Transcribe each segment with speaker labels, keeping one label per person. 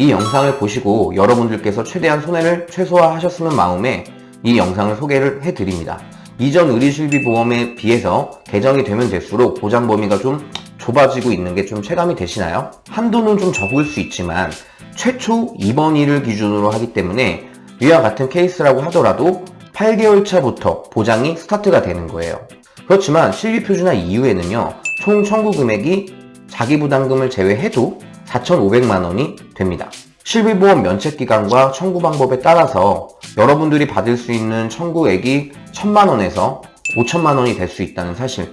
Speaker 1: 이 영상을 보시고 여러분들께서 최대한 손해를 최소화하셨으면 마음에 이 영상을 소개를 해드립니다. 이전 의료실비보험에 비해서 개정이 되면 될수록 보장 범위가 좀 좁아지고 있는 게 좀 체감이 되시나요? 한도는 좀 적을 수 있지만 최초 입원일을 기준으로 하기 때문에 위와 같은 케이스라고 하더라도 8개월 차부터 보장이 스타트가 되는 거예요. 그렇지만 실비표준화 이후에는요 총 청구 금액이 자기부담금을 제외해도 4,500만 원이 됩니다. 실비보험 면책기간과 청구 방법에 따라서 여러분들이 받을 수 있는 청구액이 1천만원에서 5천만원이 될 수 있다는 사실.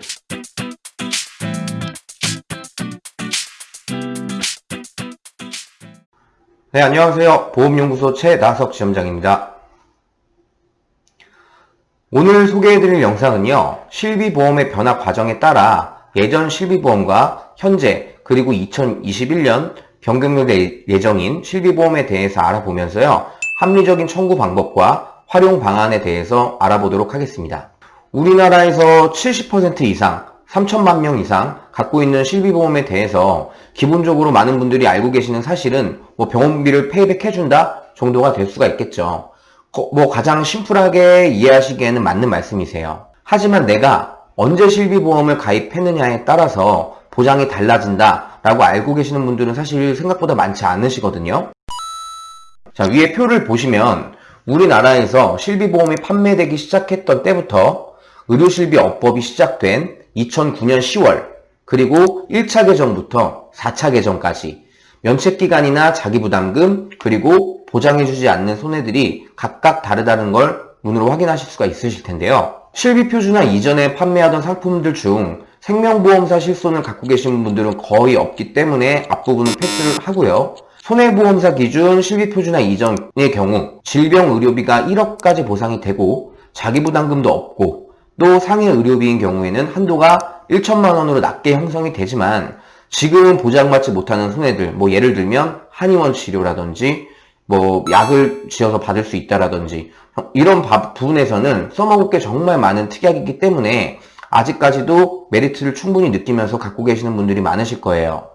Speaker 1: 네 안녕하세요. 보험연구소 최나석 지점장입니다. 오늘 소개해드릴 영상은요 실비보험의 변화 과정에 따라 예전 실비보험과 현재 그리고 2021년 변경될 예정인 실비보험에 대해서 알아보면서요 합리적인 청구 방법과 활용 방안에 대해서 알아보도록 하겠습니다 우리나라에서 70% 이상 3천만 명 이상 갖고 있는 실비보험에 대해서 기본적으로 많은 분들이 알고 계시는 사실은 뭐 병원비를 페이백해준다 정도가 될 수가 있겠죠. 뭐 가장 심플하게 이해하시기에는 맞는 말씀이세요. 하지만 내가 언제 실비보험을 가입했느냐에 따라서 보장이 달라진다 라고 알고 계시는 분들은 사실 생각보다 많지 않으시거든요. 자 위에 표를 보시면 우리나라에서 실비보험이 판매되기 시작했던 때부터 의료실비업법이 시작된 2009년 10월 그리고 1차 개정부터 4차 개정까지 면책기간이나 자기부담금 그리고 보장해주지 않는 손해들이 각각 다르다는 걸 눈으로 확인하실 수가 있으실 텐데요. 실비표준화 이전에 판매하던 상품들 중 생명보험사 실손을 갖고 계신 분들은 거의 없기 때문에 앞부분은 패스를 하고요. 손해보험사 기준 실비표준화 이전의 경우 질병 의료비가 1억까지 보상이 되고 자기부담금도 없고 또 상해 의료비인 경우에는 한도가 1천만 원으로 낮게 형성이 되지만 지금은 보장받지 못하는 손해들 뭐 예를 들면 한의원 치료라든지 뭐 약을 지어서 받을 수 있다라든지 이런 부분에서는 써먹을 게 정말 많은 특약이기 때문에 아직까지도 메리트를 충분히 느끼면서 갖고 계시는 분들이 많으실 거예요.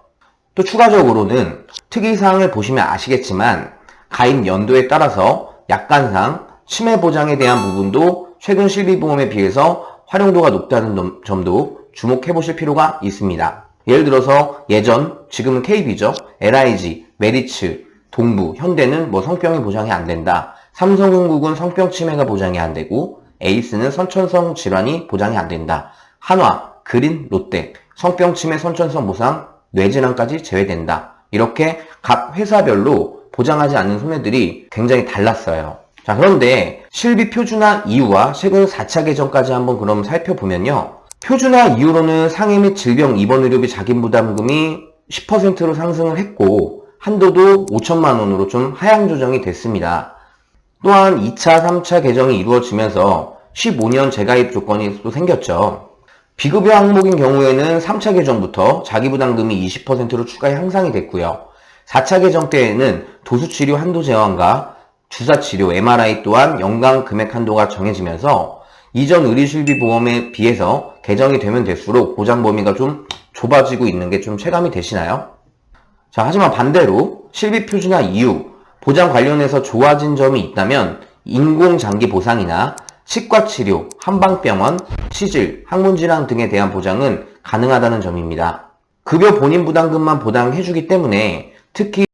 Speaker 1: 또 추가적으로는 특이사항을 보시면 아시겠지만 가입 연도에 따라서 약관상 치매 보장에 대한 부분도 최근 실비보험에 비해서 활용도가 높다는 점도 주목해 보실 필요가 있습니다. 예를 들어서 예전, 지금은 KB죠. LIG, 메리츠, 동부, 현대는 뭐 성병이 보장이 안 된다. 삼성흥국은 성병 치매가 보장이 안 되고 에이스는 선천성 질환이 보장이 안 된다. 한화, 그린, 롯데, 성병 치매 선천성 보상, 뇌질환까지 제외된다. 이렇게 각 회사별로 보장하지 않는 손해들이 굉장히 달랐어요. 자 그런데 실비 표준화 이후와 최근 4차 개정까지 한번 그럼 살펴보면요. 표준화 이후로는 상해 및 질병 입원 의료비 자기부담금이 10%로 상승을 했고 한도도 5천만 원으로 좀 하향 조정이 됐습니다. 또한 2차, 3차 개정이 이루어지면서 15년 재가입 조건이 또 생겼죠. 비급여 항목인 경우에는 3차 개정부터 자기부담금이 20%로 추가 향상이 됐고요. 4차 개정 때에는 도수치료 한도 제한과 주사치료, MRI 또한 연간 금액 한도가 정해지면서 이전 의료실비보험에 비해서 개정이 되면 될수록 보장 범위가 좀 좁아지고 있는 게 좀 체감이 되시나요? 자, 하지만 반대로 실비표준화 이후 보장 관련해서 좋아진 점이 있다면 인공장기 보상이나 치과치료, 한방병원, 치질, 항문질환 등에 대한 보장은 가능하다는 점입니다. 급여 본인 부담금만 보장해주기 때문에 특히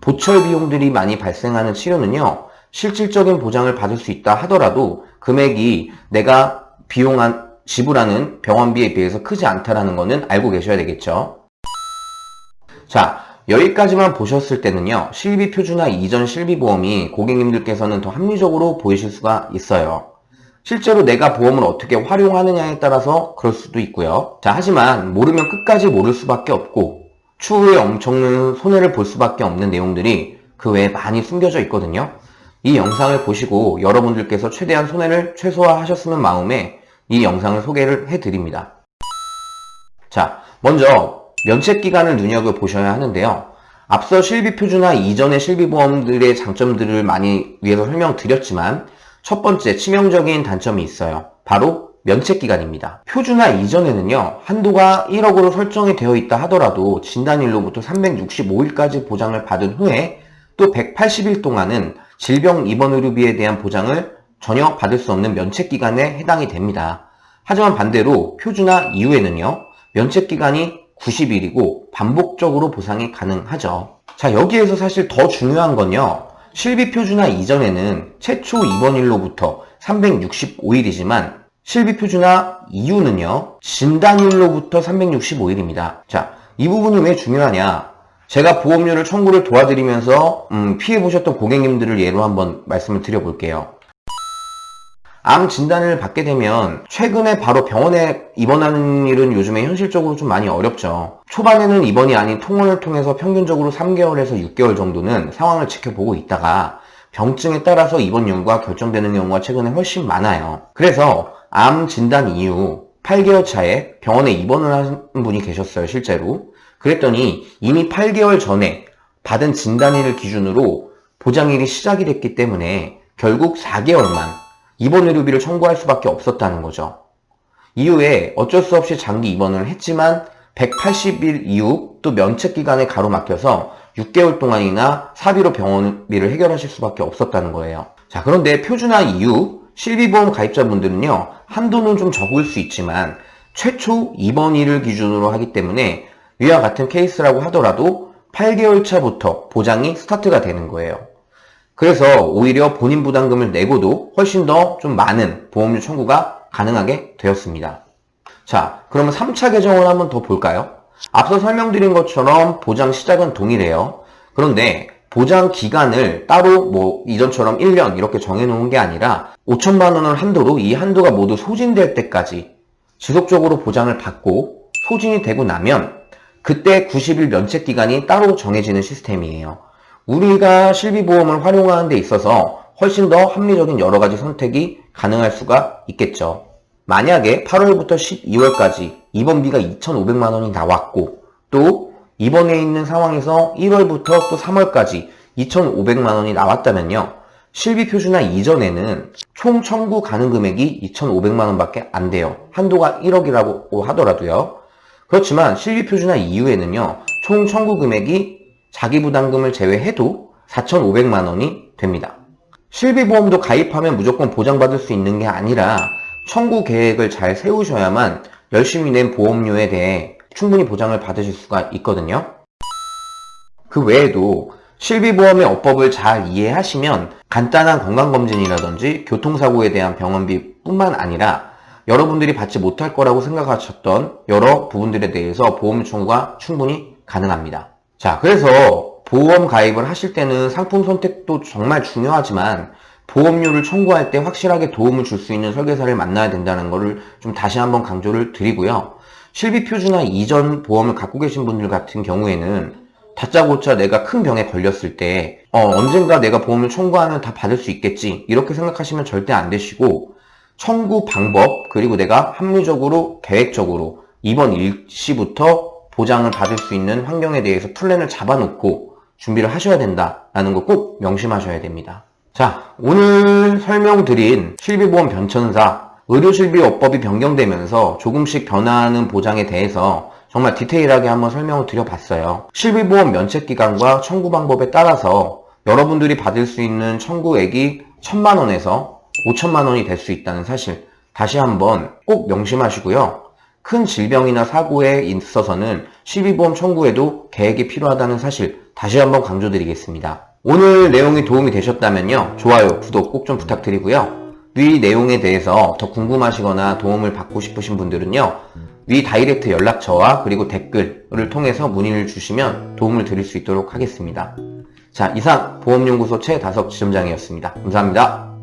Speaker 1: 보철 비용들이 많이 발생하는 치료는요 실질적인 보장을 받을 수 있다 하더라도 금액이 내가 비용한 지불하는 병원비에 비해서 크지 않다는 것은 알고 계셔야 되겠죠 자 여기까지만 보셨을 때는요 실비 표준화 이전 실비 보험이 고객님들께서는 더 합리적으로 보이실 수가 있어요 실제로 내가 보험을 어떻게 활용하느냐에 따라서 그럴 수도 있고요 자 하지만 모르면 끝까지 모를 수밖에 없고 추후에 엄청난 손해를 볼 수밖에 없는 내용들이 그 외에 많이 숨겨져 있거든요. 이 영상을 보시고 여러분들께서 최대한 손해를 최소화하셨으면 마음에 이 영상을 소개를 해드립니다. 자, 먼저 면책기간을 눈여겨보셔야 하는데요. 앞서 실비표준화 이전의 실비보험들의 장점들을 많이 위해서 설명드렸지만 첫 번째 치명적인 단점이 있어요. 바로 면책기간입니다. 표준화 이전에는요, 한도가 1억으로 설정이 되어 있다 하더라도 진단일로부터 365일까지 보장을 받은 후에 또 180일 동안은 질병 입원 의료비에 대한 보장을 전혀 받을 수 없는 면책기간에 해당이 됩니다. 하지만 반대로 표준화 이후에는요, 면책기간이 90일이고 반복적으로 보상이 가능하죠. 자, 여기에서 사실 더 중요한 건요, 실비 표준화 이전에는 최초 입원일로부터 365일이지만 실비 표준화 이후는요, 진단일로부터 365일입니다. 자, 이 부분이 왜 중요하냐? 제가 보험료를 청구를 도와드리면서 음, 피해보셨던 고객님들을 예로 한번 말씀을 드려볼게요. 암 진단을 받게 되면 최근에 바로 병원에 입원하는 일은 요즘에 현실적으로 좀 많이 어렵죠. 초반에는 입원이 아닌 통원을 통해서 평균적으로 3개월에서 6개월 정도는 상황을 지켜보고 있다가 병증에 따라서 입원 연구가 결정되는 경우가 최근에 훨씬 많아요. 그래서 암 진단 이후 8개월 차에 병원에 입원을 한 분이 계셨어요, 실제로. 그랬더니 이미 8개월 전에 받은 진단일을 기준으로 보장일이 시작이 됐기 때문에 결국 4개월만 입원 의료비를 청구할 수밖에 없었다는 거죠. 이후에 어쩔 수 없이 장기 입원을 했지만 180일 이후 또 면책 기간에 가로막혀서 6개월 동안이나 사비로 병원비를 해결하실 수밖에 없었다는 거예요. 자, 그런데 표준화 이후 실비보험 가입자분들은요, 한도는 좀 적을 수 있지만 최초 입원일을 기준으로 하기 때문에 위와 같은 케이스라고 하더라도 8개월 차부터 보장이 스타트가 되는 거예요. 그래서 오히려 본인 부담금을 내고도 훨씬 더 좀 많은 보험료 청구가 가능하게 되었습니다. 자, 그러면 3차 개정을 한번 더 볼까요? 앞서 설명드린 것처럼 보장 시작은 동일해요. 그런데 보장 기간을 따로 뭐 이전처럼 1년 이렇게 정해놓은 게 아니라 5천만 원을 한도로 이 한도가 모두 소진될 때까지 지속적으로 보장을 받고 소진이 되고 나면 그때 90일 면책 기간이 따로 정해지는 시스템이에요. 우리가 실비보험을 활용하는 데 있어서 훨씬 더 합리적인 여러 가지 선택이 가능할 수가 있겠죠. 만약에 8월부터 12월까지 입원비가 2,500만 원이 나왔고 또 입원해 있는 상황에서 1월부터 또 3월까지 2,500만 원이 나왔다면요. 실비 표준화 이전에는 총 청구 가능 금액이 2,500만 원밖에 안 돼요. 한도가 1억이라고 하더라도요. 그렇지만 실비 표준화 이후에는요. 총 청구 금액이 자기 부담금을 제외해도 4,500만 원이 됩니다. 실비보험도 가입하면 무조건 보장받을 수 있는 게 아니라 청구 계획을 잘 세우셔야만 열심히 낸 보험료에 대해 충분히 보장을 받으실 수가 있거든요. 그 외에도 실비보험의 어법을 잘 이해하시면 간단한 건강검진이라든지 교통사고에 대한 병원비 뿐만 아니라 여러분들이 받지 못할 거라고 생각하셨던 여러 부분들에 대해서 보험 청구가 충분히 가능합니다. 자, 그래서 보험 가입을 하실 때는 상품 선택도 정말 중요하지만 보험료를 청구할 때 확실하게 도움을 줄 수 있는 설계사를 만나야 된다는 것을 좀 다시 한번 강조를 드리고요. 실비표준화 이전 보험을 갖고 계신 분들 같은 경우에는 다짜고짜 내가 큰 병에 걸렸을 때 어, 언젠가 내가 보험을 청구하면 다 받을 수 있겠지 이렇게 생각하시면 절대 안 되시고 청구 방법 그리고 내가 합리적으로 계획적으로 이번 일시부터 보장을 받을 수 있는 환경에 대해서 플랜을 잡아놓고 준비를 하셔야 된다라는 거 꼭 명심하셔야 됩니다. 자, 오늘 설명드린 실비보험 변천사 의료실비업법이 변경되면서 조금씩 변화하는 보장에 대해서 정말 디테일하게 한번 설명을 드려봤어요. 실비보험 면책기간과 청구 방법에 따라서 여러분들이 받을 수 있는 청구액이 천만원에서 5천만원이 될 수 있다는 사실 다시 한번 꼭 명심하시고요. 큰 질병이나 사고에 있어서는 실비보험 청구에도 계획이 필요하다는 사실 다시 한번 강조드리겠습니다. 오늘 내용이 도움이 되셨다면요. 좋아요, 구독 꼭 좀 부탁드리고요. 위 내용에 대해서 더 궁금하시거나 도움을 받고 싶으신 분들은요. 위 다이렉트 연락처와 그리고 댓글을 통해서 문의를 주시면 도움을 드릴 수 있도록 하겠습니다. 자, 이상 보험연구소 최다석 지점장이었습니다. 감사합니다.